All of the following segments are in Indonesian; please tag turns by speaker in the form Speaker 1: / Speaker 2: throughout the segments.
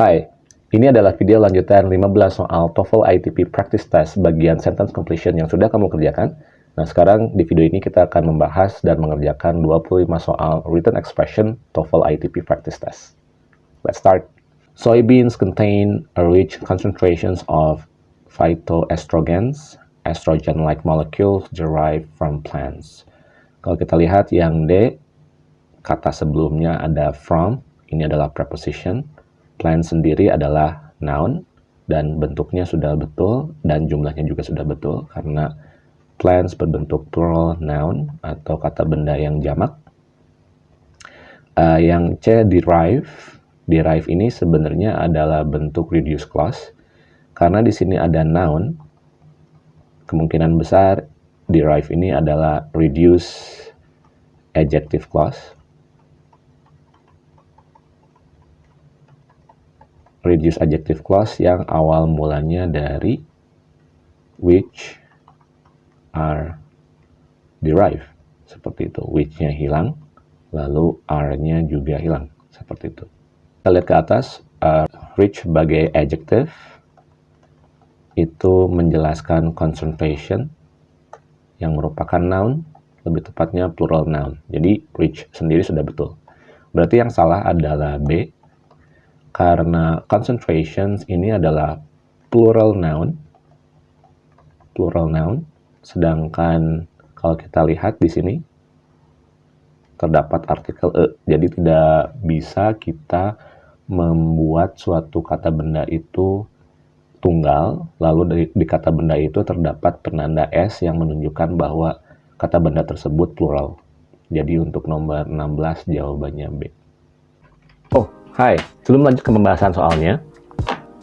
Speaker 1: Hai, ini adalah video lanjutan 15 soal TOEFL ITP Practice Test bagian sentence completion yang sudah kamu kerjakan. Nah, sekarang di video ini kita akan membahas dan mengerjakan 25 soal written expression TOEFL ITP Practice Test. Let's start. Soybeans contain a rich concentrations of phytoestrogens, estrogen-like molecules derived from plants. Kalau kita lihat yang D, kata sebelumnya ada from, ini adalah preposition, Plan sendiri adalah noun dan bentuknya sudah betul dan jumlahnya juga sudah betul karena plants berbentuk plural noun atau kata benda yang jamak. Uh, yang C derive, derive ini sebenarnya adalah bentuk reduce clause karena di sini ada noun. Kemungkinan besar derive ini adalah reduce adjective clause reduce adjective clause yang awal mulanya dari which are derived. Seperti itu. Which-nya hilang lalu are-nya juga hilang. Seperti itu. Kita lihat ke atas uh, rich sebagai adjective. Itu menjelaskan concentration yang merupakan noun lebih tepatnya plural noun. Jadi rich sendiri sudah betul. Berarti yang salah adalah B karena concentrations ini adalah plural noun. Plural noun. Sedangkan kalau kita lihat di sini terdapat artikel e. Jadi tidak bisa kita membuat suatu kata benda itu tunggal. Lalu dari di kata benda itu terdapat penanda s yang menunjukkan bahwa kata benda tersebut plural. Jadi untuk nomor 16 jawabannya B Hai, sebelum lanjut ke pembahasan soalnya,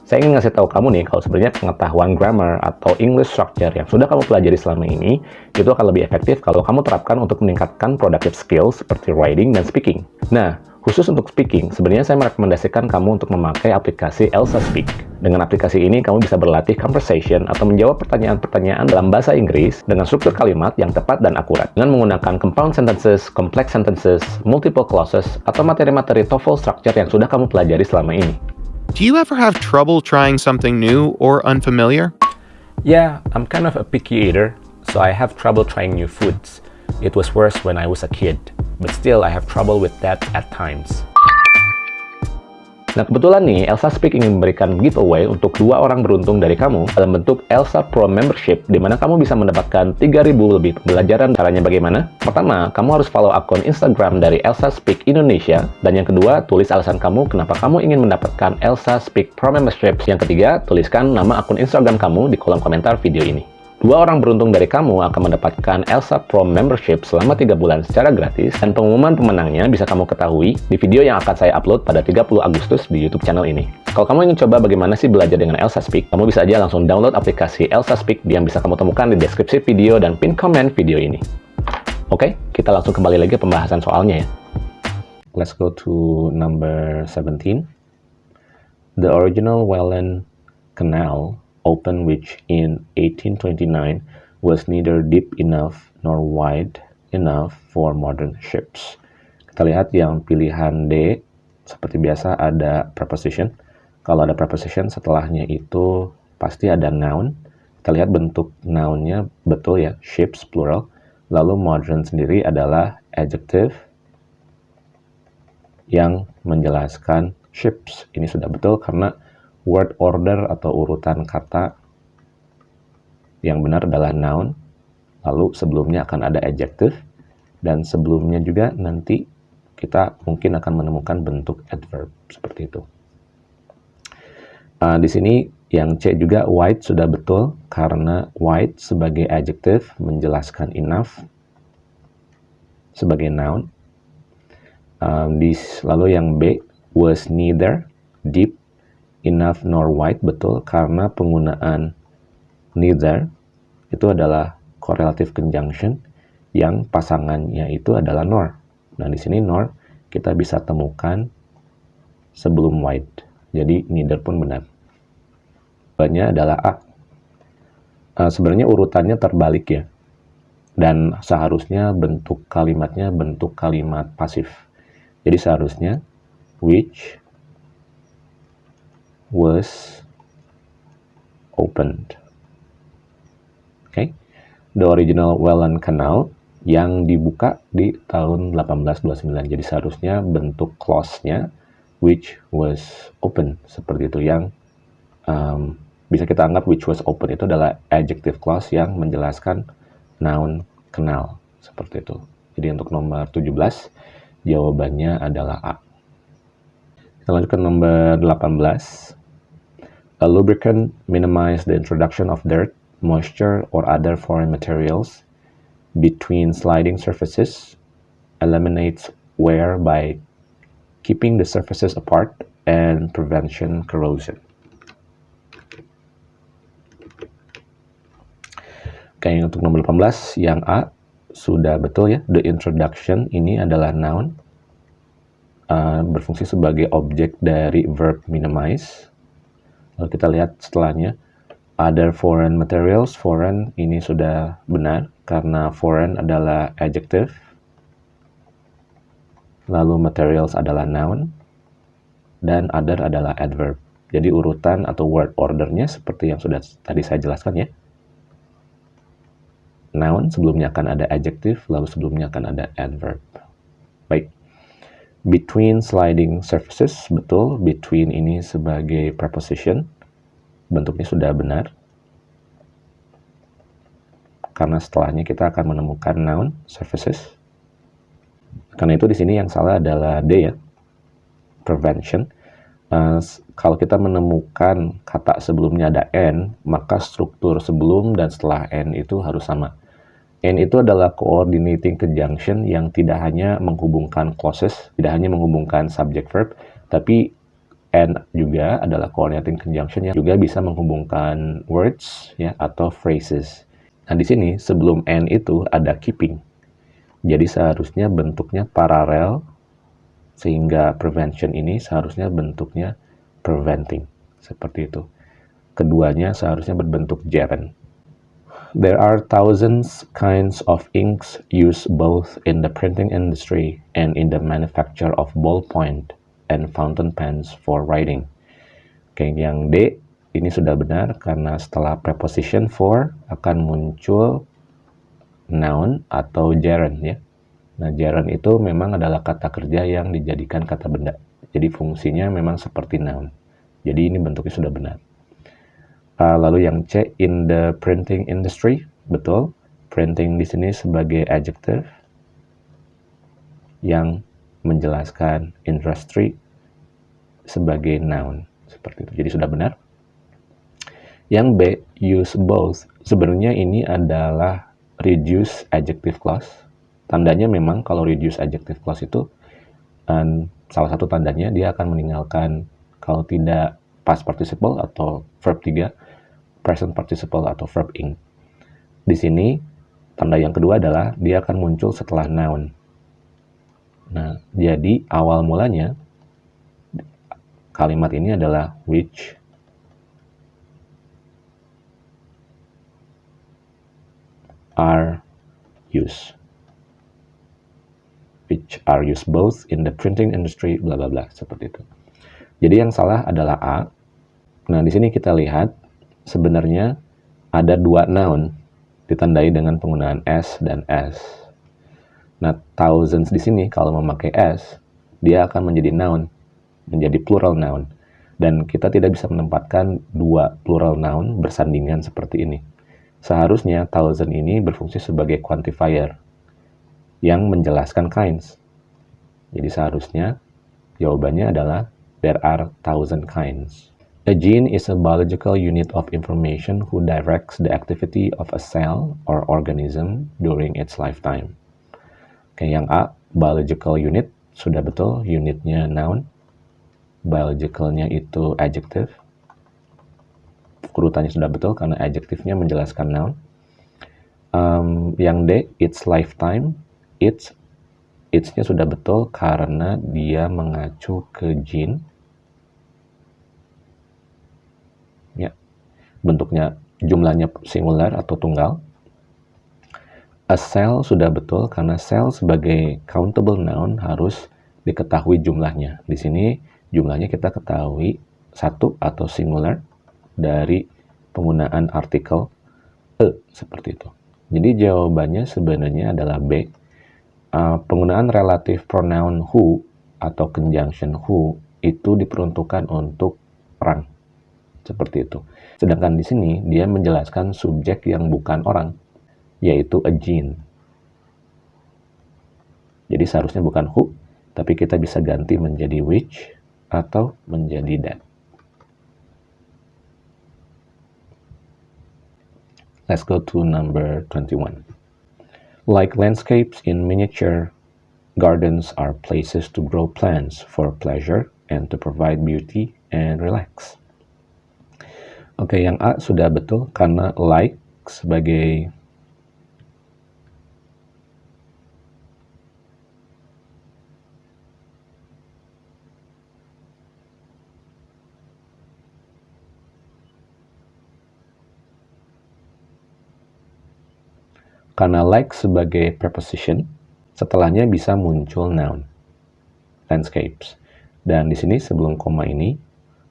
Speaker 1: saya ingin ngasih tahu kamu nih kalau sebenarnya pengetahuan grammar atau English structure yang sudah kamu pelajari selama ini itu akan lebih efektif kalau kamu terapkan untuk meningkatkan productive skills seperti writing dan speaking. Nah, Khusus untuk speaking, sebenarnya saya merekomendasikan kamu untuk memakai aplikasi Elsa Speak. Dengan aplikasi ini, kamu bisa berlatih conversation atau menjawab pertanyaan-pertanyaan dalam bahasa Inggris dengan struktur kalimat yang tepat dan akurat. Dengan menggunakan compound sentences, complex sentences, multiple clauses, atau materi-materi TOEFL structure yang sudah kamu pelajari selama ini.
Speaker 2: Do you ever have trouble trying something new or unfamiliar?
Speaker 1: Yeah, I'm kind of a picky eater, so I have trouble trying new foods. It was worse when I was a kid but still I have trouble with that at times. Nah kebetulan nih, Elsa Speak ingin memberikan giveaway untuk dua orang beruntung dari kamu dalam bentuk Elsa Pro Membership, di mana kamu bisa mendapatkan 3.000 lebih pembelajaran. Caranya bagaimana? Pertama, kamu harus follow akun Instagram dari Elsa Speak Indonesia. Dan yang kedua, tulis alasan kamu kenapa kamu ingin mendapatkan Elsa Speak Pro Membership. Yang ketiga, tuliskan nama akun Instagram kamu di kolom komentar video ini. Dua orang beruntung dari kamu akan mendapatkan Elsa Pro Membership selama 3 bulan secara gratis dan pengumuman pemenangnya bisa kamu ketahui di video yang akan saya upload pada 30 Agustus di YouTube channel ini. Kalau kamu ingin coba bagaimana sih belajar dengan Elsa Speak, kamu bisa aja langsung download aplikasi Elsa Speak yang bisa kamu temukan di deskripsi video dan pin komen video ini. Oke, kita langsung kembali lagi ke pembahasan soalnya ya. Let's go to number 17. The original Welland Canal open which in 1829 was neither deep enough nor wide enough for modern ships. Kita lihat yang pilihan D, seperti biasa ada preposition. Kalau ada preposition, setelahnya itu pasti ada noun. Kita lihat bentuk nounnya betul ya, ships plural. Lalu modern sendiri adalah adjective yang menjelaskan ships. Ini sudah betul karena word order atau urutan kata yang benar adalah noun, lalu sebelumnya akan ada adjective, dan sebelumnya juga nanti kita mungkin akan menemukan bentuk adverb seperti itu. Uh, di sini yang C juga white sudah betul karena white sebagai adjective menjelaskan enough sebagai noun. Uh, di, lalu yang B was neither deep enough nor wide betul karena penggunaan neither itu adalah correlative conjunction yang pasangannya itu adalah nor. Nah, di sini nor kita bisa temukan sebelum wide. Jadi neither pun benar. Jawabannya adalah A. Uh, sebenarnya urutannya terbalik ya. Dan seharusnya bentuk kalimatnya bentuk kalimat pasif. Jadi seharusnya which was opened. Okay, the original Welland Canal yang dibuka di tahun 1829. Jadi seharusnya bentuk clause-nya which was open seperti itu yang um, bisa kita anggap which was open itu adalah adjective clause yang menjelaskan noun kenal seperti itu. Jadi untuk nomor 17 jawabannya adalah A. Kita lanjut ke nomor 18. A lubricant minimizes the introduction of dirt, moisture, or other foreign materials between sliding surfaces eliminates wear by keeping the surfaces apart and prevention corrosion. Oke, untuk nomor 18 yang A sudah betul ya. The introduction ini adalah noun uh, berfungsi sebagai objek dari verb minimize. Lalu kita lihat setelahnya other foreign materials. Foreign ini sudah benar karena foreign adalah adjective, lalu materials adalah noun, dan other adalah adverb. Jadi urutan atau word ordernya seperti yang sudah tadi saya jelaskan ya. Noun sebelumnya akan ada adjective, lalu sebelumnya akan ada adverb. Baik. Between sliding surfaces, betul. Between ini sebagai preposition. Bentuknya sudah benar karena setelahnya kita akan menemukan noun services. Karena itu di sini yang salah adalah D ya, prevention. Uh, kalau kita menemukan kata sebelumnya ada N, maka struktur sebelum dan setelah N itu harus sama. N itu adalah coordinating conjunction yang tidak hanya menghubungkan clauses, tidak hanya menghubungkan subject verb, tapi N juga adalah coordinating conjunction yang juga bisa menghubungkan words ya atau phrases. Nah, di sini sebelum N itu ada keeping. Jadi seharusnya bentuknya paralel sehingga prevention ini seharusnya bentuknya preventing. Seperti itu. Keduanya seharusnya berbentuk gerund. There are thousands kinds of inks used both in the printing industry and in the manufacture of ballpoint and fountain pens for writing. Oke, yang D ini sudah benar karena setelah preposition for akan muncul noun atau gerund ya. Nah, gerund itu memang adalah kata kerja yang dijadikan kata benda. Jadi fungsinya memang seperti noun. Jadi ini bentuknya sudah benar. Uh, lalu yang C, in the printing industry, betul. Printing di sini sebagai adjective yang menjelaskan industry sebagai noun. Seperti itu. Jadi sudah benar. Yang B, use both. Sebenarnya ini adalah reduce adjective clause. Tandanya memang kalau reduce adjective clause itu um, salah satu tandanya dia akan meninggalkan kalau tidak past participle atau verb 3, present participle atau verb ing. Di sini tanda yang kedua adalah dia akan muncul setelah noun. Nah, jadi awal mulanya kalimat ini adalah which are used which are used both in the printing industry bla bla bla seperti itu. Jadi yang salah adalah A. Nah, di sini kita lihat sebenarnya ada dua noun ditandai dengan penggunaan s dan s. Nah, thousands di sini kalau memakai s, dia akan menjadi noun, menjadi plural noun. Dan kita tidak bisa menempatkan dua plural noun bersandingan seperti ini. Seharusnya thousand ini berfungsi sebagai quantifier yang menjelaskan kinds. Jadi seharusnya jawabannya adalah there are thousand kinds. A gene is a biological unit of information who directs the activity of a cell or organism during its lifetime. Oke, yang A, biological unit, sudah betul, unitnya noun, biologicalnya itu adjective, urutannya sudah betul karena adjektifnya menjelaskan noun. Um, yang D, its lifetime, its, its-nya sudah betul karena dia mengacu ke gene. Ya, bentuknya jumlahnya singular atau tunggal. A cell sudah betul karena cell sebagai countable noun harus diketahui jumlahnya. Di sini jumlahnya kita ketahui satu atau singular dari penggunaan artikel e seperti itu. Jadi jawabannya sebenarnya adalah B. Uh, penggunaan relative pronoun who atau conjunction who itu diperuntukkan untuk orang. Seperti itu. Sedangkan di sini dia menjelaskan subjek yang bukan orang, yaitu a gene. Jadi seharusnya bukan who, tapi kita bisa ganti menjadi which atau menjadi that. Let's go to number 21. Like landscapes in miniature, gardens are places to grow plants for pleasure and to provide beauty and relax. Oke, yang A sudah betul karena like sebagai Karena like sebagai preposition, setelahnya bisa muncul noun, landscapes. Dan di sini sebelum koma ini,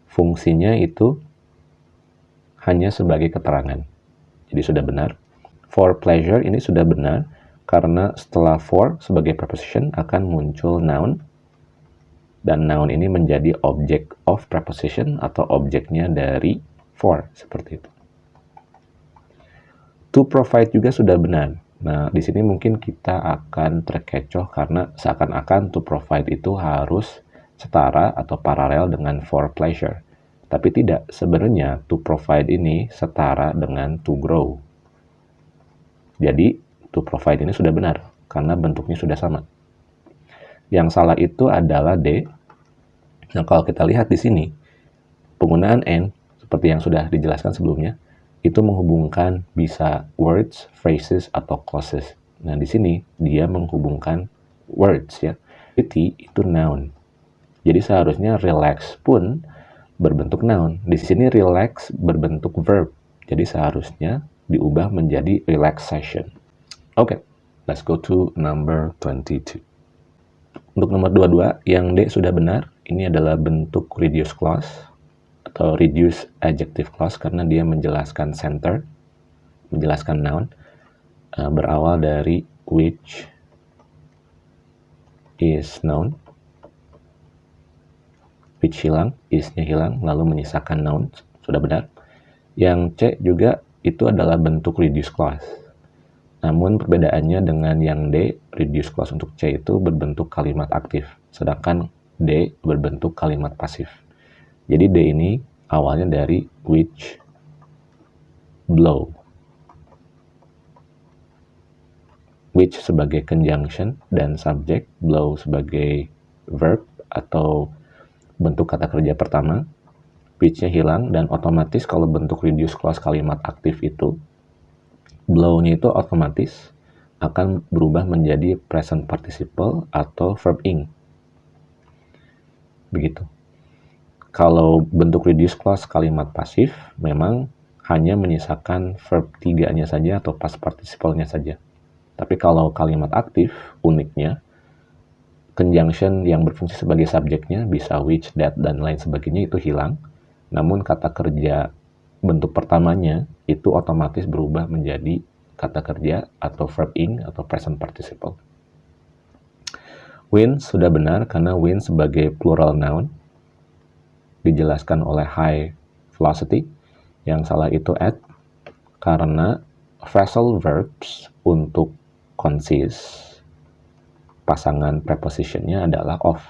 Speaker 1: fungsinya itu hanya sebagai keterangan. Jadi sudah benar. For pleasure ini sudah benar, karena setelah for sebagai preposition akan muncul noun, dan noun ini menjadi object of preposition atau objeknya dari for, seperti itu. To provide juga sudah benar. Nah, di sini mungkin kita akan terkecoh karena seakan-akan to provide itu harus setara atau paralel dengan for pleasure. Tapi tidak, sebenarnya to provide ini setara dengan to grow. Jadi, to provide ini sudah benar, karena bentuknya sudah sama. Yang salah itu adalah D. Nah, kalau kita lihat di sini, penggunaan N, seperti yang sudah dijelaskan sebelumnya, itu menghubungkan bisa words, phrases, atau clauses. Nah, di sini dia menghubungkan words ya. Beauty itu noun. Jadi seharusnya relax pun berbentuk noun. Di sini relax berbentuk verb. Jadi seharusnya diubah menjadi relaxation. Oke, okay, let's go to number 22. Untuk nomor 22, yang D sudah benar. Ini adalah bentuk reduced clause atau reduce adjective clause karena dia menjelaskan center, menjelaskan noun, uh, berawal dari which is noun, which hilang, isnya hilang, lalu menyisakan noun, sudah benar. Yang C juga itu adalah bentuk reduce clause. Namun perbedaannya dengan yang D, reduce clause untuk C itu berbentuk kalimat aktif, sedangkan D berbentuk kalimat pasif. Jadi D ini awalnya dari which blow. Which sebagai conjunction dan subject, blow sebagai verb atau bentuk kata kerja pertama. Which-nya hilang dan otomatis kalau bentuk reduce clause kalimat aktif itu, blow-nya itu otomatis akan berubah menjadi present participle atau verb ing. Begitu. Kalau bentuk reduce clause kalimat pasif memang hanya menyisakan verb tiganya saja atau past participle-nya saja. Tapi kalau kalimat aktif, uniknya, conjunction yang berfungsi sebagai subjeknya bisa which, that, dan lain sebagainya itu hilang. Namun kata kerja bentuk pertamanya itu otomatis berubah menjadi kata kerja atau verb ing atau present participle. Win sudah benar karena win sebagai plural noun dijelaskan oleh high velocity, yang salah itu at, karena phrasal verbs untuk consist pasangan prepositionnya adalah of.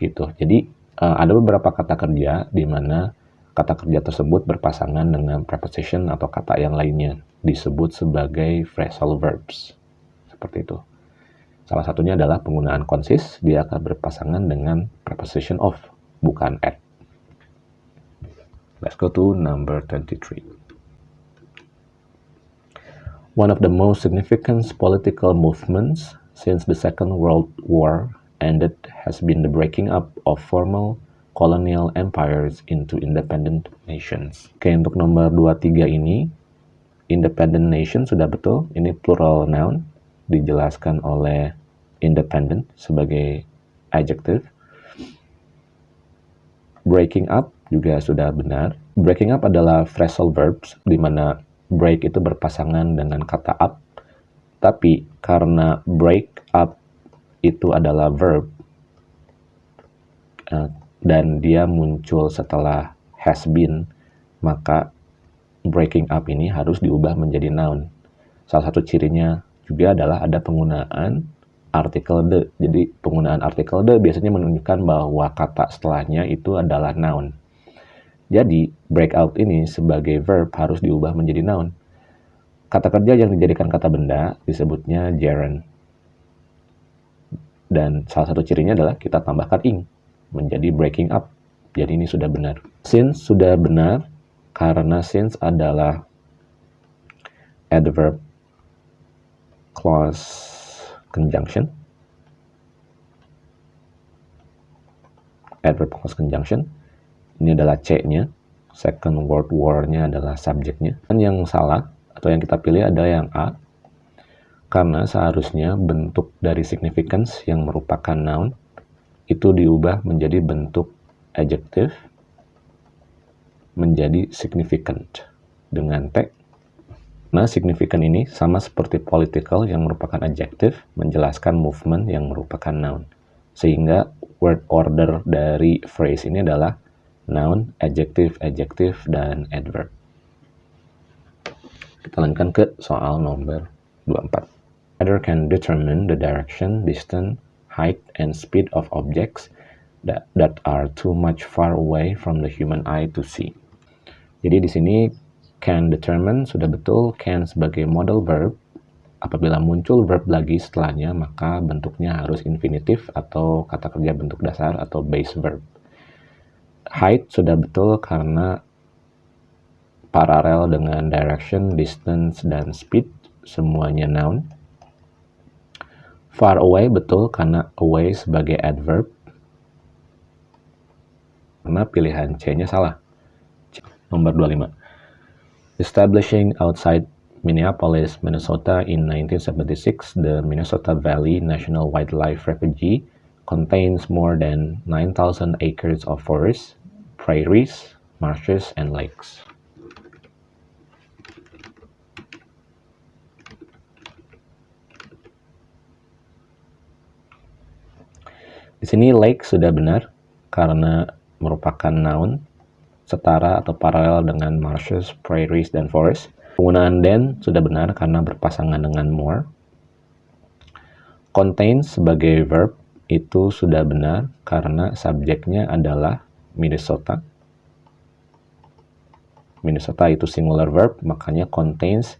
Speaker 1: Gitu. Jadi uh, ada beberapa kata kerja di mana kata kerja tersebut berpasangan dengan preposition atau kata yang lainnya disebut sebagai phrasal verbs. Seperti itu. Salah satunya adalah penggunaan consist, dia akan berpasangan dengan preposition of, bukan at. Let's go to number 23. One of the most significant political movements since the Second World War ended has been the breaking up of formal colonial empires into independent nations. Oke, untuk nomor 23 ini, independent nation sudah betul, ini plural noun, dijelaskan oleh independent sebagai adjective. breaking up juga sudah benar. Breaking up adalah phrasal verbs di mana break itu berpasangan dengan kata up. Tapi karena break up itu adalah verb uh, dan dia muncul setelah has been, maka breaking up ini harus diubah menjadi noun. Salah satu cirinya juga adalah ada penggunaan artikel the. Jadi penggunaan artikel the biasanya menunjukkan bahwa kata setelahnya itu adalah noun. Jadi breakout ini sebagai verb harus diubah menjadi noun. Kata kerja yang dijadikan kata benda disebutnya gerund. Dan salah satu cirinya adalah kita tambahkan ing menjadi breaking up. Jadi ini sudah benar. Since sudah benar karena since adalah adverb clause conjunction. Adverb clause conjunction. Ini adalah C-nya. Second word war-nya adalah subjeknya. Dan yang salah, atau yang kita pilih ada yang A. Karena seharusnya bentuk dari significance yang merupakan noun itu diubah menjadi bentuk adjective menjadi significant dengan T Nah, signifikan ini sama seperti political yang merupakan adjective, menjelaskan movement yang merupakan noun. Sehingga word order dari phrase ini adalah noun, adjective, adjective, dan adverb. Kita lanjutkan ke soal nomor 24. Either can determine the direction, distance, height, and speed of objects that, that are too much far away from the human eye to see. Jadi di sini can determine sudah betul, can sebagai model verb. Apabila muncul verb lagi setelahnya, maka bentuknya harus infinitif atau kata kerja bentuk dasar atau base verb. Height sudah betul karena paralel dengan direction, distance, dan speed, semuanya noun. Far away betul karena away sebagai adverb. Karena pilihan C-nya salah. Nomor 25. Establishing outside Minneapolis, Minnesota in 1976, the Minnesota Valley National Wildlife Refuge contains more than 9,000 acres of forest, prairies, marshes, and lakes. Di sini lake sudah benar karena merupakan noun setara atau paralel dengan marshes, prairies, dan forest. Penggunaan then sudah benar karena berpasangan dengan more. Contain sebagai verb itu sudah benar karena subjeknya adalah Minnesota. Minnesota itu singular verb, makanya contains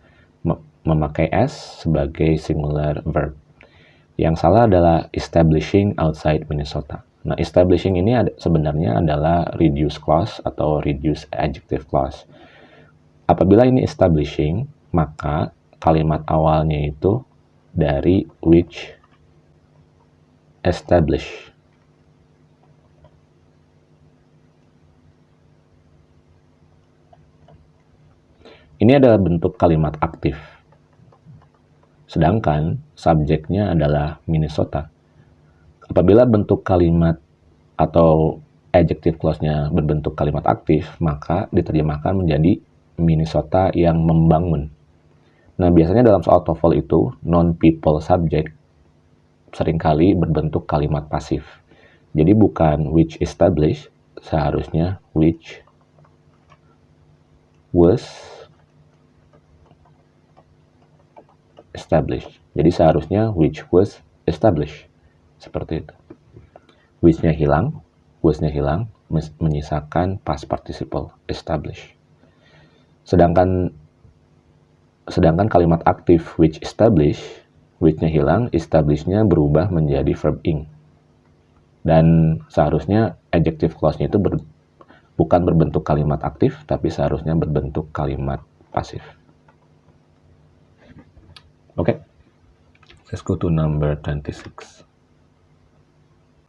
Speaker 1: memakai s sebagai singular verb. Yang salah adalah establishing outside Minnesota. Nah, establishing ini ada, sebenarnya adalah reduce clause atau reduce adjective clause. Apabila ini establishing, maka kalimat awalnya itu dari which establish. Ini adalah bentuk kalimat aktif. Sedangkan subjeknya adalah Minnesota. Apabila bentuk kalimat atau adjective clause-nya berbentuk kalimat aktif, maka diterjemahkan menjadi Minnesota yang membangun. Nah, biasanya dalam soal TOEFL itu, non-people subject sering kali berbentuk kalimat pasif. Jadi bukan which established, seharusnya which was established. Jadi seharusnya which was established. Seperti itu. Which-nya hilang, was-nya hilang, menyisakan past participle, establish. Sedangkan sedangkan kalimat aktif which establish, which-nya hilang, establish-nya berubah menjadi verb ing. Dan seharusnya adjective clause-nya itu ber, bukan berbentuk kalimat aktif, tapi seharusnya berbentuk kalimat pasif. Okay. let's go to number 26.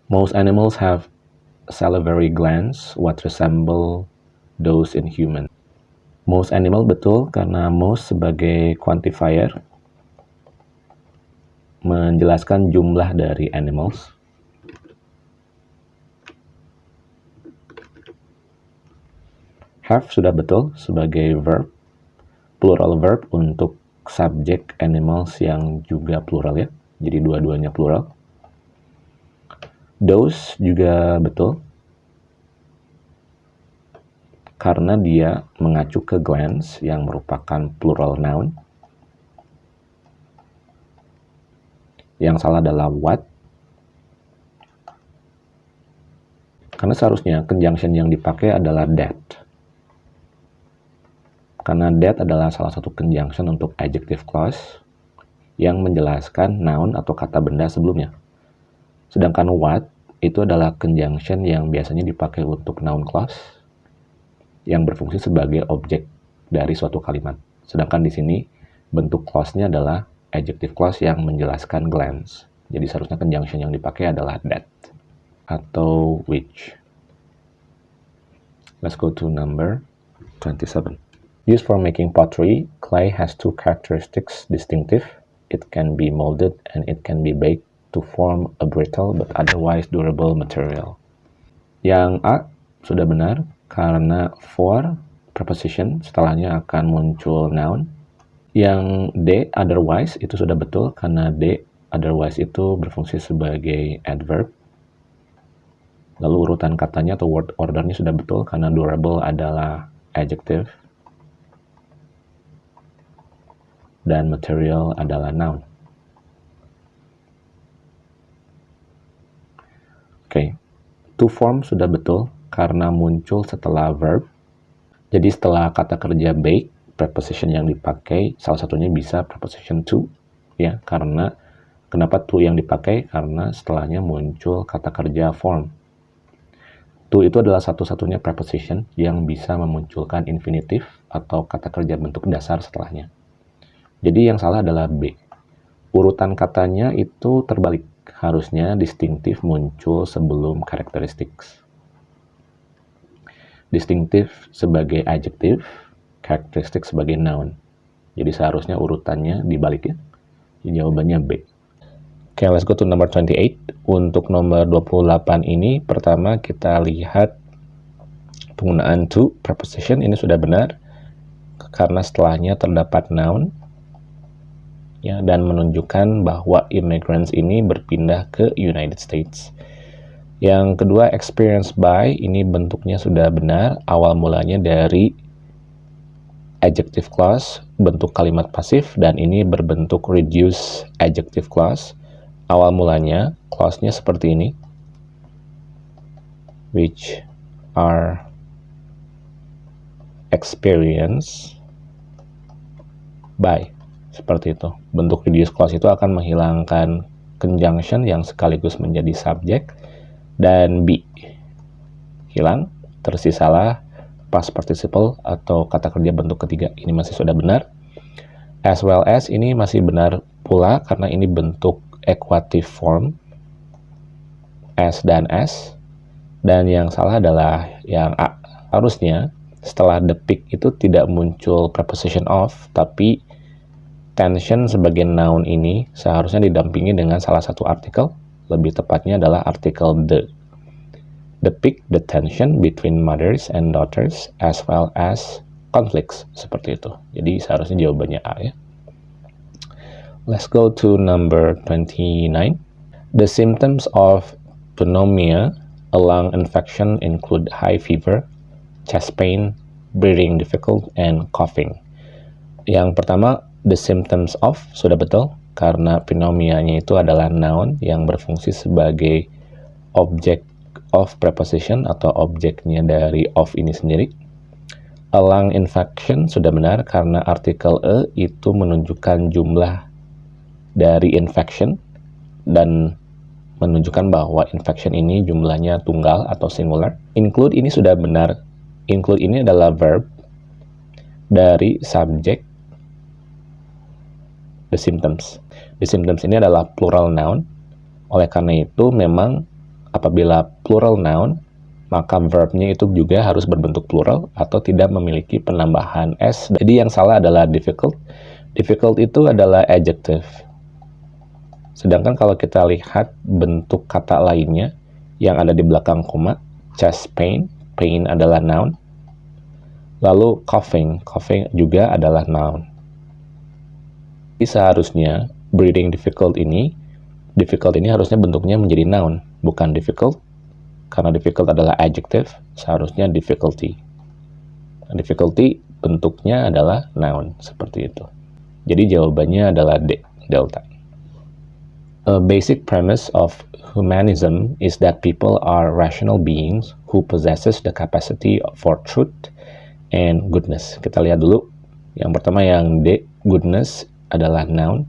Speaker 1: Most animals have salivary glands what resemble those in human. Most animal betul karena most sebagai quantifier menjelaskan jumlah dari animals. Have sudah betul sebagai verb, plural verb untuk subject animals yang juga plural ya. Jadi dua-duanya plural. Those juga betul. Karena dia mengacu ke glance yang merupakan plural noun. Yang salah adalah what. Karena seharusnya conjunction yang dipakai adalah that karena that adalah salah satu conjunction untuk adjective clause yang menjelaskan noun atau kata benda sebelumnya. Sedangkan what itu adalah conjunction yang biasanya dipakai untuk noun clause yang berfungsi sebagai objek dari suatu kalimat. Sedangkan di sini bentuk clause-nya adalah adjective clause yang menjelaskan glance. Jadi seharusnya conjunction yang dipakai adalah that atau which. Let's go to number 27. Used for making pottery, clay has two characteristics distinctive. It can be molded and it can be baked to form a brittle but otherwise durable material. Yang A sudah benar karena for preposition setelahnya akan muncul noun. Yang D otherwise itu sudah betul karena D otherwise itu berfungsi sebagai adverb. Lalu urutan katanya atau word ordernya sudah betul karena durable adalah adjective dan material adalah noun. Oke, okay. to form sudah betul karena muncul setelah verb. Jadi setelah kata kerja bake, preposition yang dipakai salah satunya bisa preposition to ya karena kenapa to yang dipakai karena setelahnya muncul kata kerja form. To itu adalah satu-satunya preposition yang bisa memunculkan infinitif atau kata kerja bentuk dasar setelahnya. Jadi yang salah adalah B. Urutan katanya itu terbalik. Harusnya distinktif muncul sebelum karakteristik. Distinktif sebagai adjektif, karakteristik sebagai noun. Jadi seharusnya urutannya dibalik ya. Jawabannya B. Oke, okay, let's go to number 28. Untuk nomor 28 ini, pertama kita lihat penggunaan to preposition ini sudah benar karena setelahnya terdapat noun ya dan menunjukkan bahwa immigrants ini berpindah ke United States. Yang kedua, experience by ini bentuknya sudah benar, awal mulanya dari adjective clause, bentuk kalimat pasif, dan ini berbentuk reduce adjective clause. Awal mulanya, clause-nya seperti ini, which are experience by. Seperti itu. Bentuk reduce clause itu akan menghilangkan conjunction yang sekaligus menjadi subjek dan be. Hilang, tersisalah past participle atau kata kerja bentuk ketiga. Ini masih sudah benar. As well as ini masih benar pula karena ini bentuk equative form as dan as. Dan yang salah adalah yang A. Harusnya setelah the pick itu tidak muncul preposition of, tapi tension sebagai noun ini seharusnya didampingi dengan salah satu artikel, lebih tepatnya adalah artikel the. Depict the tension between mothers and daughters as well as conflicts, seperti itu. Jadi seharusnya jawabannya A ya. Let's go to number 29. The symptoms of pneumonia, a lung infection include high fever, chest pain, breathing difficult, and coughing. Yang pertama, the symptoms of sudah betul karena pneumonia itu adalah noun yang berfungsi sebagai objek of preposition atau objeknya dari of ini sendiri. A lung infection sudah benar karena artikel e itu menunjukkan jumlah dari infection dan menunjukkan bahwa infection ini jumlahnya tunggal atau singular. Include ini sudah benar. Include ini adalah verb dari subjek the symptoms. The symptoms ini adalah plural noun. Oleh karena itu, memang apabila plural noun, maka verbnya itu juga harus berbentuk plural atau tidak memiliki penambahan s. Jadi yang salah adalah difficult. Difficult itu adalah adjective. Sedangkan kalau kita lihat bentuk kata lainnya yang ada di belakang koma, chest pain, pain adalah noun. Lalu coughing, coughing juga adalah noun. Jadi seharusnya breathing difficult ini, difficult ini harusnya bentuknya menjadi noun, bukan difficult. Karena difficult adalah adjective, seharusnya difficulty. Difficulty bentuknya adalah noun, seperti itu. Jadi jawabannya adalah D, delta. A basic premise of humanism is that people are rational beings who possesses the capacity for truth and goodness. Kita lihat dulu. Yang pertama yang D, goodness adalah noun.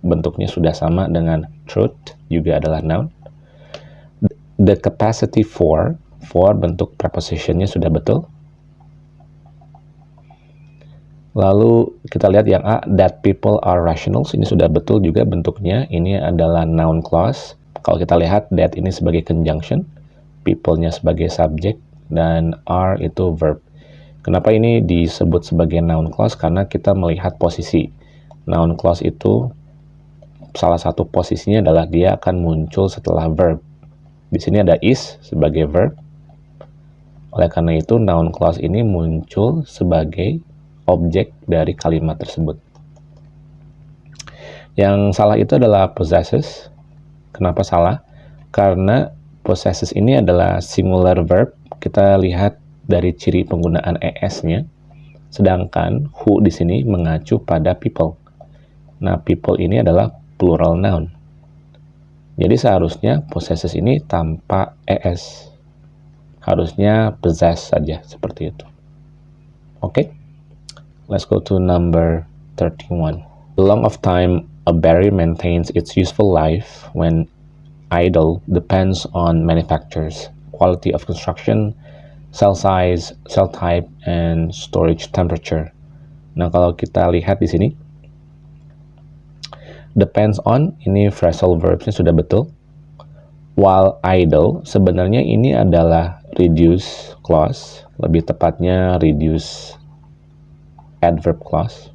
Speaker 1: Bentuknya sudah sama dengan truth, juga adalah noun. The capacity for, for bentuk prepositionnya sudah betul. Lalu kita lihat yang A, that people are rationals. Ini sudah betul juga bentuknya. Ini adalah noun clause. Kalau kita lihat that ini sebagai conjunction, people-nya sebagai subject, dan are itu verb. Kenapa ini disebut sebagai noun clause? Karena kita melihat posisi. Noun clause itu salah satu posisinya adalah dia akan muncul setelah verb. Di sini ada is sebagai verb. Oleh karena itu, noun clause ini muncul sebagai objek dari kalimat tersebut. Yang salah itu adalah possesses. Kenapa salah? Karena possesses ini adalah singular verb. Kita lihat dari ciri penggunaan es-nya. Sedangkan who di sini mengacu pada people. Nah, people ini adalah plural noun. Jadi seharusnya possesses ini tanpa es. Harusnya possess saja seperti itu. Oke. Okay? Let's go to number 31. The long of time a berry maintains its useful life when idle depends on manufacturers, quality of construction, cell size, cell type, and storage temperature. Nah, kalau kita lihat di sini, depends on, ini phrasal verbsnya sudah betul. While idle, sebenarnya ini adalah reduce clause, lebih tepatnya reduce adverb clause.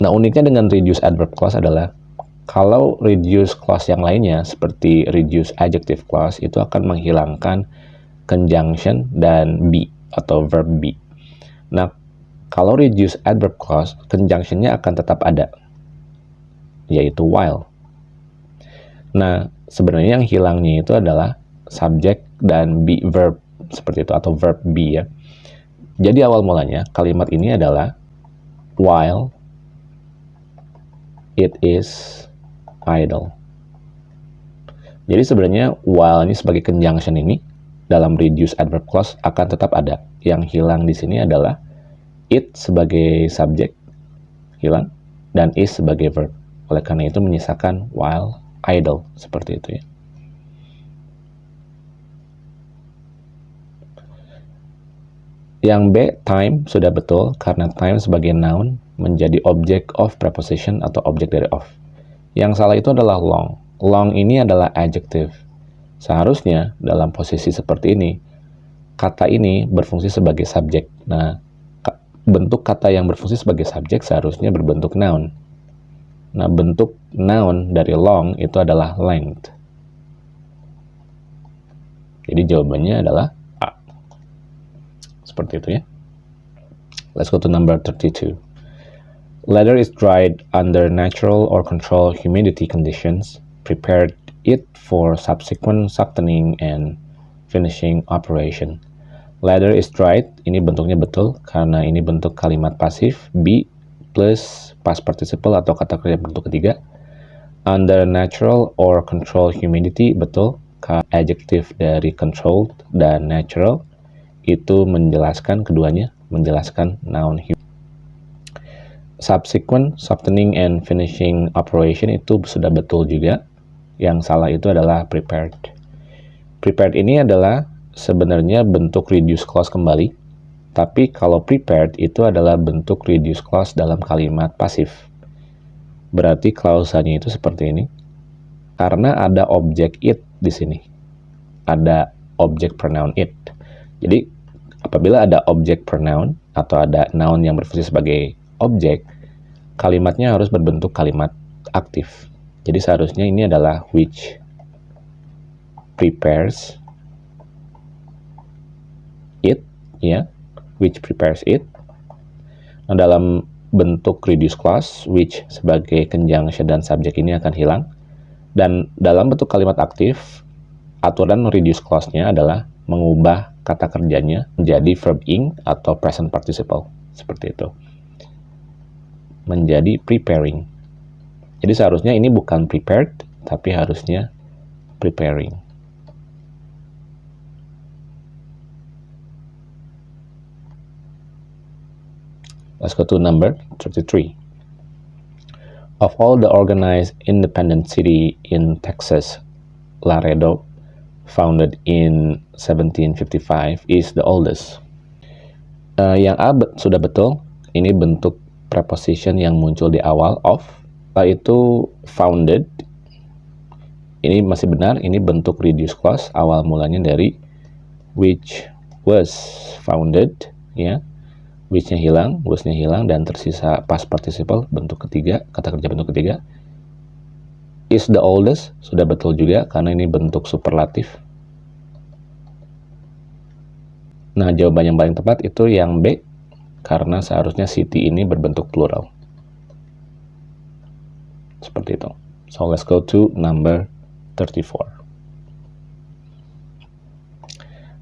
Speaker 1: Nah, uniknya dengan reduce adverb clause adalah kalau reduce clause yang lainnya seperti reduce adjective clause itu akan menghilangkan conjunction dan be atau verb be. Kalau reduce adverb clause, conjunctionnya akan tetap ada, yaitu while. Nah, sebenarnya yang hilangnya itu adalah subject dan be verb seperti itu atau verb be ya. Jadi awal mulanya kalimat ini adalah while it is idle. Jadi sebenarnya while ini sebagai conjunction ini dalam reduce adverb clause akan tetap ada. Yang hilang di sini adalah it sebagai subjek hilang dan is sebagai verb. Oleh karena itu menyisakan while idle seperti itu ya. Yang B, time, sudah betul karena time sebagai noun menjadi object of preposition atau objek dari of. Yang salah itu adalah long. Long ini adalah adjective. Seharusnya dalam posisi seperti ini, kata ini berfungsi sebagai subjek. Nah, bentuk kata yang berfungsi sebagai subjek seharusnya berbentuk noun. Nah, bentuk noun dari long itu adalah length. Jadi jawabannya adalah seperti itu ya. Let's go to number 32. Leather is dried under natural or controlled humidity conditions, prepared it for subsequent softening and finishing operation. Leather is dried, ini bentuknya betul karena ini bentuk kalimat pasif, be plus past participle atau kata kerja bentuk ketiga. Under natural or controlled humidity, betul, adjective dari controlled dan natural itu menjelaskan keduanya, menjelaskan noun human. Subsequent, softening, and finishing operation itu sudah betul juga. Yang salah itu adalah prepared. Prepared ini adalah sebenarnya bentuk reduce clause kembali. Tapi kalau prepared itu adalah bentuk reduce clause dalam kalimat pasif. Berarti klausanya itu seperti ini. Karena ada objek it di sini. Ada objek pronoun it. Jadi Apabila ada objek pronoun atau ada noun yang berfungsi sebagai objek, kalimatnya harus berbentuk kalimat aktif. Jadi seharusnya ini adalah which prepares it ya, which prepares it. Nah, dalam bentuk reduce clause, which sebagai conjunction dan subjek ini akan hilang. Dan dalam bentuk kalimat aktif, aturan reduce clause-nya adalah mengubah kata kerjanya menjadi verb ing atau present participle. Seperti itu. Menjadi preparing. Jadi seharusnya ini bukan prepared, tapi harusnya preparing. Let's go to number 33. Of all the organized independent city in Texas, Laredo, founded in 1755, is the oldest. Uh, yang A sudah betul, ini bentuk preposition yang muncul di awal of, itu founded, ini masih benar, ini bentuk reduce clause, awal mulanya dari which was founded, ya, which-nya hilang, was-nya hilang, dan tersisa past participle bentuk ketiga, kata kerja bentuk ketiga. Is the oldest, sudah betul juga, karena ini bentuk superlatif. Nah, jawaban yang paling tepat itu yang B, karena seharusnya city ini berbentuk plural. Seperti itu. So, let's go to number 34.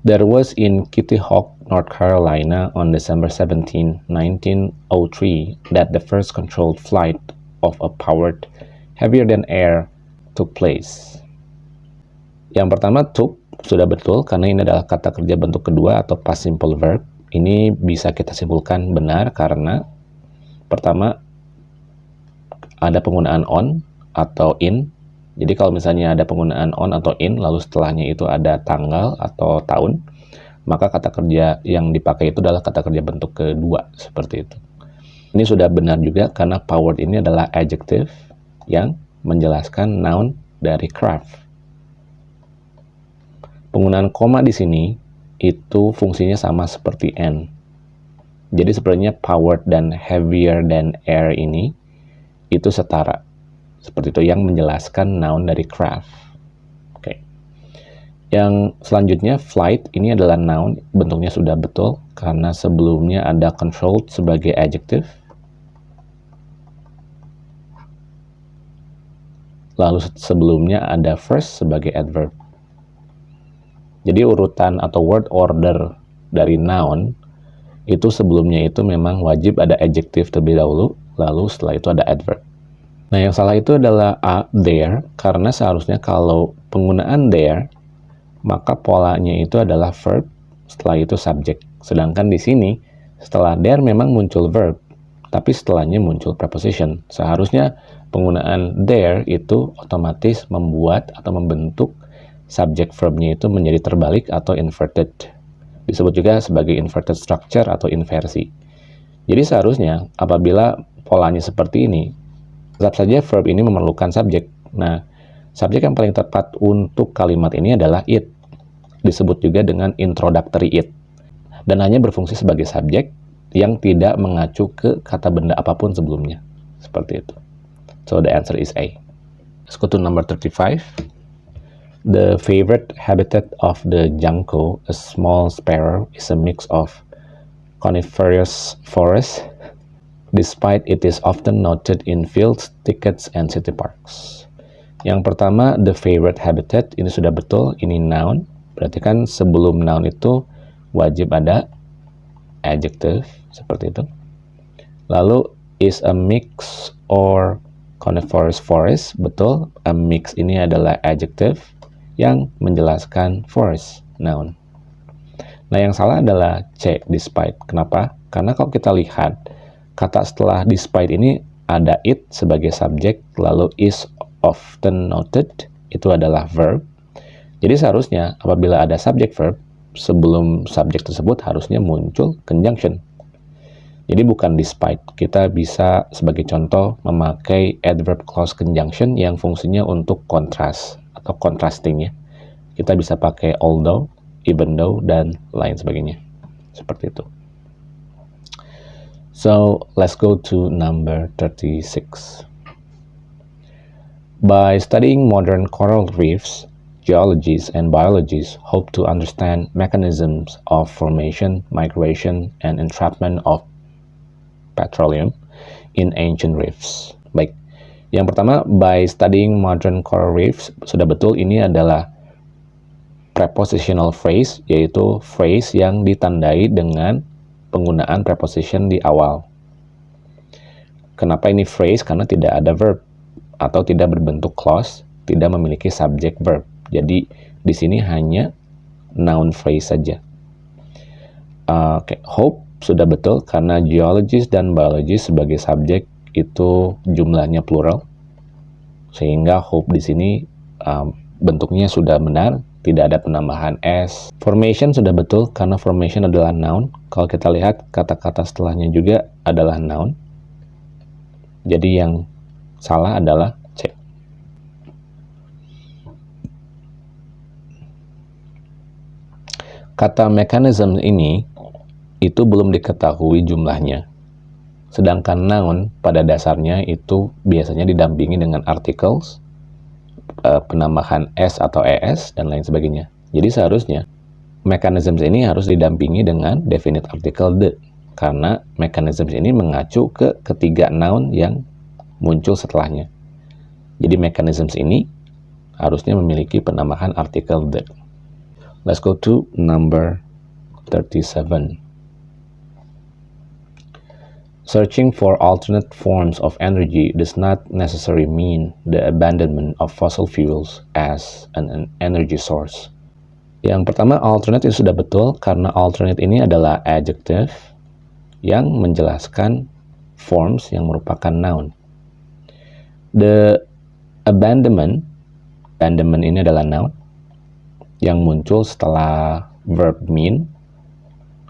Speaker 1: There was in Kitty Hawk, North Carolina on December 17, 1903 that the first controlled flight of a powered heavier than air took place. Yang pertama took sudah betul karena ini adalah kata kerja bentuk kedua atau past simple verb. Ini bisa kita simpulkan benar karena pertama ada penggunaan on atau in jadi kalau misalnya ada penggunaan on atau in, lalu setelahnya itu ada tanggal atau tahun, maka kata kerja yang dipakai itu adalah kata kerja bentuk kedua, seperti itu. Ini sudah benar juga karena powered ini adalah adjective yang menjelaskan noun dari craft. Penggunaan koma di sini itu fungsinya sama seperti n. Jadi sebenarnya powered dan heavier than air ini itu setara seperti itu yang menjelaskan noun dari craft. Yang selanjutnya flight ini adalah noun, bentuknya sudah betul karena sebelumnya ada controlled sebagai adjective. Lalu sebelumnya ada first sebagai adverb. Jadi urutan atau word order dari noun itu sebelumnya itu memang wajib ada adjective terlebih dahulu, lalu setelah itu ada adverb. Nah, yang salah itu adalah a, there, karena seharusnya kalau penggunaan there, maka polanya itu adalah verb, setelah itu subject. Sedangkan di sini, setelah there memang muncul verb, tapi setelahnya muncul preposition. Seharusnya penggunaan there itu otomatis membuat atau membentuk subject verbnya itu menjadi terbalik atau inverted. Disebut juga sebagai inverted structure atau inversi. Jadi seharusnya apabila polanya seperti ini, Tetap saja verb ini memerlukan subjek. Nah, subjek yang paling tepat untuk kalimat ini adalah it. Disebut juga dengan introductory it. Dan hanya berfungsi sebagai subjek yang tidak mengacu ke kata benda apa pun sebelumnya. Seperti itu. So the answer is A. Let's go to number 35. The favorite habitat of the junco, a small sparrow, is a mix of coniferous forest despite it is often noted in fields, tickets, and city parks. Yang pertama, the favorite habitat, ini sudah betul, ini noun. Berarti kan sebelum noun itu wajib ada adjective, seperti itu. Lalu, is a mix or coniferous forest, betul. A mix ini adalah adjective yang menjelaskan forest, noun. Nah, yang salah adalah C, despite. Kenapa? Karena kalau kita lihat, Kata setelah despite ini ada it sebagai subjek, lalu is often noted, itu adalah verb. Jadi seharusnya apabila ada subject verb, sebelum subjek tersebut harusnya muncul conjunction. Jadi bukan despite, kita bisa sebagai contoh memakai adverb clause conjunction yang fungsinya untuk kontras atau contrasting ya. Kita bisa pakai although, even though, dan lain sebagainya. Seperti itu. So let's go to number 36. By studying modern coral reefs, geologists and biologists hope to understand mechanisms of formation, migration, and entrapment of petroleum in ancient reefs. Baik, yang pertama, by studying modern coral reefs, sudah betul ini adalah prepositional phrase, yaitu phrase yang ditandai dengan penggunaan preposition di awal. Kenapa ini phrase? Karena tidak ada verb atau tidak berbentuk clause, tidak memiliki subject verb. Jadi di sini hanya noun phrase saja. Oke, okay. hope sudah betul karena geologist dan biologist sebagai subjek itu jumlahnya plural. Sehingga hope di sini um, bentuknya sudah benar, tidak ada penambahan s. Formation sudah betul karena formation adalah noun. Kalau kita lihat kata-kata setelahnya juga adalah noun. Jadi yang salah adalah Kata mekanisme ini itu belum diketahui jumlahnya. Sedangkan noun pada dasarnya itu biasanya didampingi dengan articles, eh, penambahan s atau es, dan lain sebagainya. Jadi seharusnya mekanisme ini harus didampingi dengan definite article the, karena mekanisme ini mengacu ke ketiga noun yang muncul setelahnya. Jadi mekanisme ini harusnya memiliki penambahan artikel the. Let's go to number 37. Searching for alternate forms of energy does not necessarily mean the abandonment of fossil fuels as an, energy source. Yang pertama, alternate itu sudah betul karena alternate ini adalah adjective yang menjelaskan forms yang merupakan noun. The abandonment, abandonment ini adalah noun, yang muncul setelah verb mean.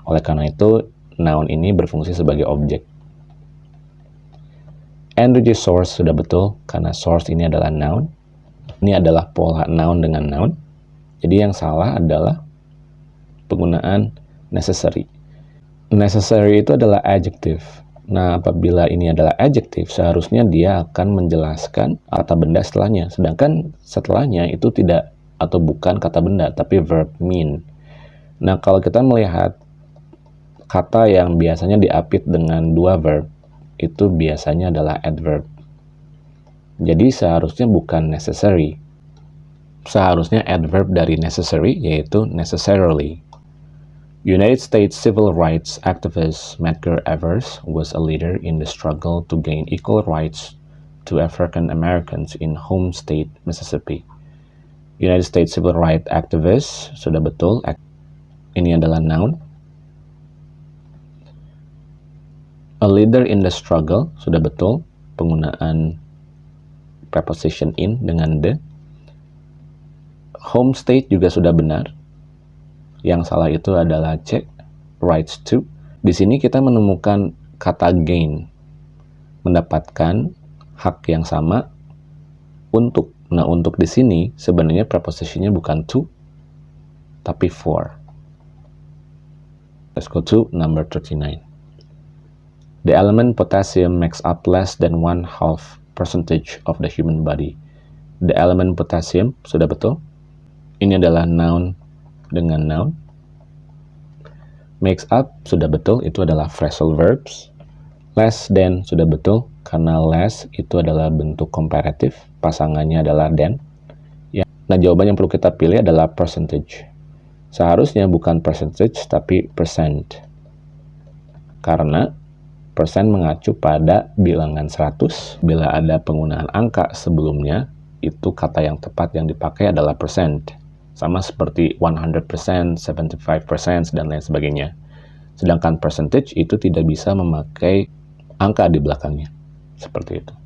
Speaker 1: Oleh karena itu, noun ini berfungsi sebagai objek. Energy source sudah betul, karena source ini adalah noun. Ini adalah pola noun dengan noun. Jadi yang salah adalah penggunaan necessary. Necessary itu adalah adjective. Nah, apabila ini adalah adjective, seharusnya dia akan menjelaskan kata benda setelahnya. Sedangkan setelahnya itu tidak atau bukan kata benda, tapi verb mean. Nah, kalau kita melihat kata yang biasanya diapit dengan dua verb, itu biasanya adalah adverb. Jadi seharusnya bukan necessary. Seharusnya adverb dari necessary yaitu necessarily. United States civil rights activist Medgar Evers was a leader in the struggle to gain equal rights to African Americans in home state Mississippi. United States Civil Rights Activist sudah betul. Ini adalah noun. A leader in the struggle. Sudah betul. Penggunaan preposition in dengan the. Home state juga sudah benar. Yang salah itu adalah check rights to. Di sini kita menemukan kata gain. Mendapatkan hak yang sama untuk Nah, untuk di sini sebenarnya prepositionnya bukan to, tapi for. Let's go to number 39. The element potassium makes up less than one half percentage of the human body. The element potassium, sudah betul? Ini adalah noun dengan noun. Makes up, sudah betul, itu adalah phrasal verbs. Less than, sudah betul, karena less itu adalah bentuk komparatif, pasangannya adalah than. Ya. Nah, jawaban yang perlu kita pilih adalah percentage. Seharusnya bukan percentage, tapi percent. Karena persen mengacu pada bilangan 100. Bila ada penggunaan angka sebelumnya, itu kata yang tepat yang dipakai adalah percent. Sama seperti 100%, 75%, dan lain sebagainya. Sedangkan percentage itu tidak bisa memakai angka di belakangnya. Seperti itu.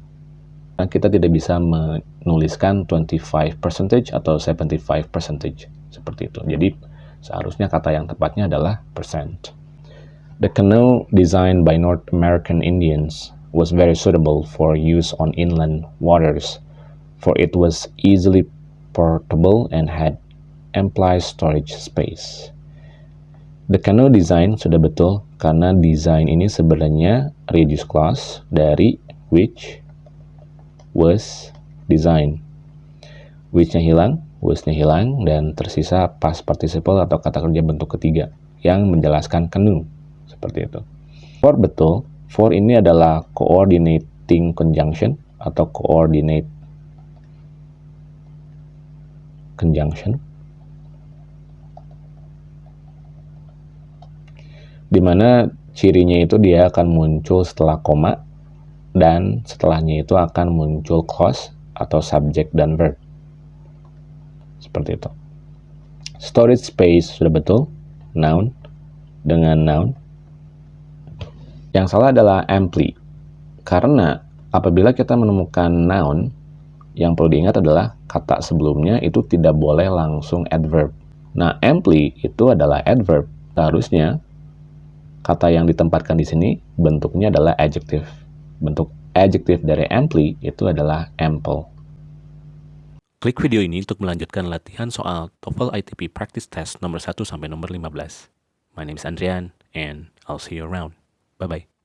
Speaker 1: Nah, kita tidak bisa menuliskan 25 percentage atau 75 percentage. Seperti itu. Jadi, seharusnya kata yang tepatnya adalah percent. The canoe designed by North American Indians was very suitable for use on inland waters, for it was easily portable and had ample storage space. The canoe design sudah betul karena desain ini sebenarnya reduce clause dari which was designed. Which-nya hilang, was-nya hilang dan tersisa past participle atau kata kerja bentuk ketiga yang menjelaskan canoe seperti itu. For betul, for ini adalah coordinating conjunction atau coordinate conjunction di mana cirinya itu dia akan muncul setelah koma dan setelahnya itu akan muncul clause atau subject dan verb. Seperti itu. Storage space sudah betul? Noun. Dengan noun. Yang salah adalah amply karena apabila kita menemukan noun yang perlu diingat adalah kata sebelumnya itu tidak boleh langsung adverb. Nah amply itu adalah adverb. Seharusnya kata yang ditempatkan di sini bentuknya adalah adjective. Bentuk adjective dari amply itu adalah ample.
Speaker 3: Klik video ini untuk melanjutkan latihan soal TOEFL ITP Practice Test nomor 1 sampai nomor 15. My name is Andrian and I'll see you around. Bye-bye.